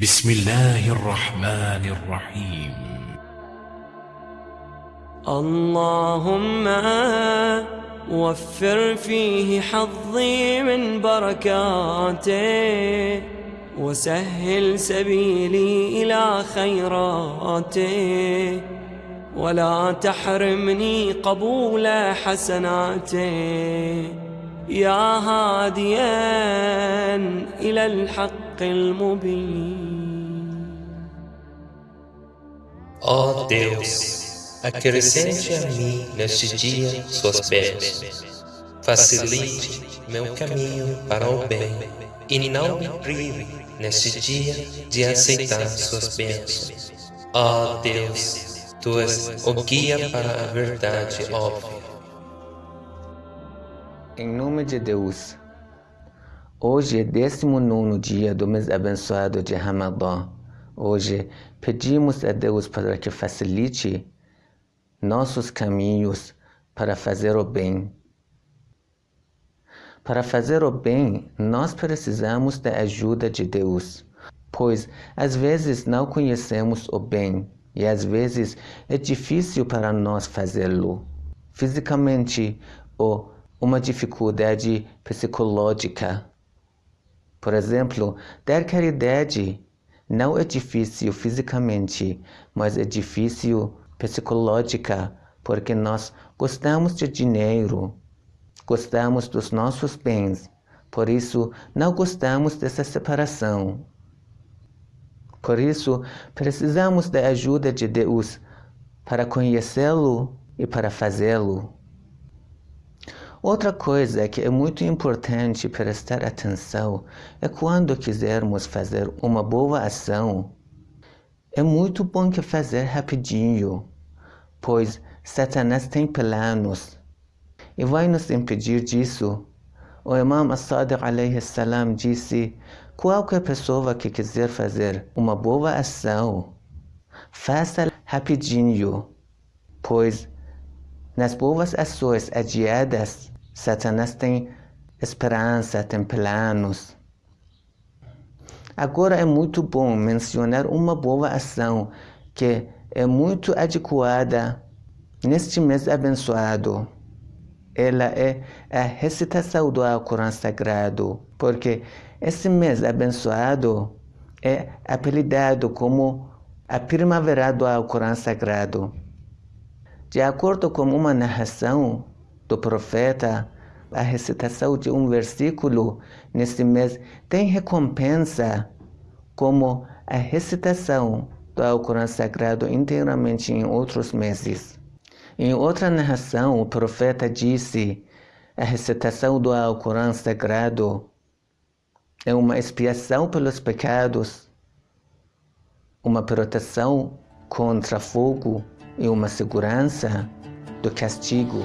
بسم الله الرحمن الرحيم. اللهم وفر فيه حظي من بركاته وسهل سبيلي إلى خيراته. ولا تحرمني قبول حسناته. يا هاديا إلى الحق المبين. Ó Deus, acrescente a mim neste dia suas bênçãos. Facilite meu caminho para o bem e não me prive neste dia de aceitar suas bênçãos. Ó Deus, tu és o guia para a verdade óbvia. Em nome de Deus, hoje é 19 dia do mês abençoado de Ramadã. Hoje pedimos a Deus para que facilite nossos caminhos para fazer o bem. Para fazer o bem, nós precisamos da ajuda de Deus, pois às vezes não conhecemos o bem e às vezes é difícil para nós fazê-lo. Fisicamente ou uma dificuldade psicológica. Por exemplo, dar caridade não é difícil fisicamente, mas é difícil psicológica, porque nós gostamos de dinheiro, gostamos dos nossos bens, por isso não gostamos dessa separação. Por isso, precisamos da ajuda de Deus para conhecê-lo e para fazê-lo. Outra coisa que é muito importante prestar atenção é quando quisermos fazer uma boa ação. É muito bom que fazer rapidinho, pois Satanás tem planos e vai nos impedir disso. O Imam As-Sadiq salam disse: qualquer pessoa que quiser fazer uma boa ação, faça rapidinho, pois nas boas ações adiadas, Satanás tem esperança, tem planos. Agora é muito bom mencionar uma boa ação que é muito adequada neste mês abençoado. Ela é a recitação do Alcorão Sagrado, porque esse mês abençoado é apelidado como a primavera do Alcorão Sagrado. De acordo com uma narração do profeta, a recitação de um versículo neste mês tem recompensa, como a recitação do Alcorão Sagrado inteiramente em outros meses. Em outra narração, o profeta disse: a recitação do Alcorão Sagrado é uma expiação pelos pecados, uma proteção contra fogo e uma segurança do castigo.